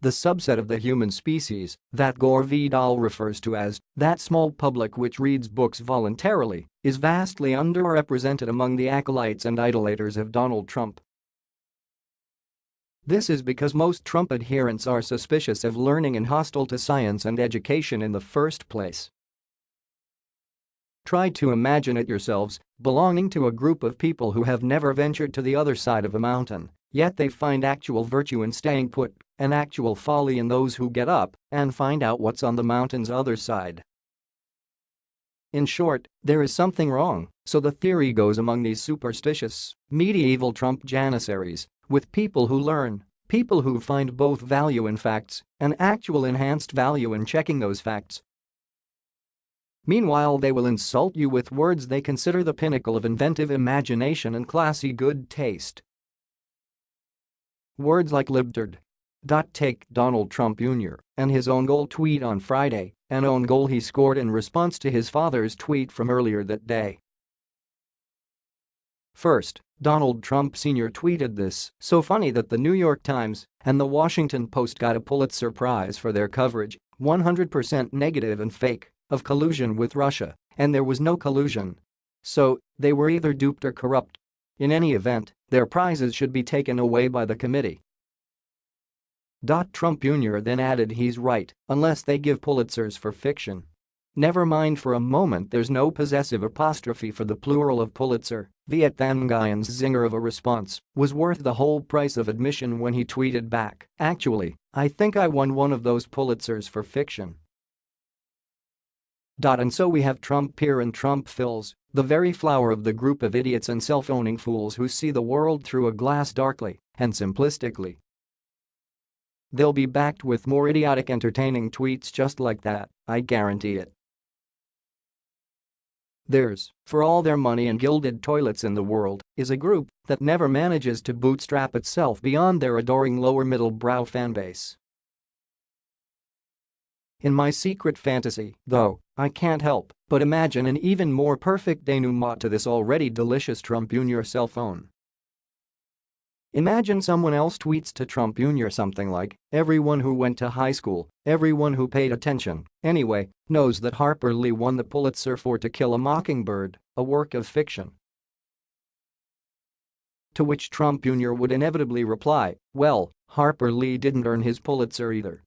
The subset of the human species that Gore Vidal refers to as that small public which reads books voluntarily is vastly underrepresented among the acolytes and idolaters of Donald Trump. This is because most Trump adherents are suspicious of learning and hostile to science and education in the first place. Try to imagine it yourselves, belonging to a group of people who have never ventured to the other side of a mountain, yet they find actual virtue in staying put and actual folly in those who get up and find out what's on the mountain's other side. In short, there is something wrong, so the theory goes among these superstitious, medieval Trump janissaries, with people who learn, people who find both value in facts and actual enhanced value in checking those facts. Meanwhile they will insult you with words they consider the pinnacle of inventive imagination and classy good taste. Words like libtard, Take Donald Trump Jr. and his own goal tweet on Friday, an own goal he scored in response to his father's tweet from earlier that day. First, Donald Trump Sr. tweeted this, so funny that the New York Times and the Washington Post got a Pulitzer Prize for their coverage, 100% negative and fake, of collusion with Russia, and there was no collusion. So, they were either duped or corrupt. In any event, their prizes should be taken away by the committee. Trump Jr. then added he's right, unless they give Pulitzers for fiction. Never mind for a moment there's no possessive apostrophe for the plural of Pulitzer, Viet Thanh zinger of a response was worth the whole price of admission when he tweeted back, actually, I think I won one of those Pulitzers for fiction. And so we have Trump here and Trump fills, the very flower of the group of idiots and self-owning fools who see the world through a glass darkly and simplistically They'll be backed with more idiotic entertaining tweets just like that, I guarantee it. Theirs, for all their money and gilded toilets in the world, is a group that never manages to bootstrap itself beyond their adoring lower middle brow fanbase. In my secret fantasy, though, I can't help but imagine an even more perfect denouement to this already delicious Trump Jr. cell phone. Imagine someone else tweets to Trump Jr. something like, everyone who went to high school, everyone who paid attention, anyway, knows that Harper Lee won the Pulitzer for To Kill a Mockingbird, a work of fiction. To which Trump Jr. would inevitably reply, well, Harper Lee didn't earn his Pulitzer either.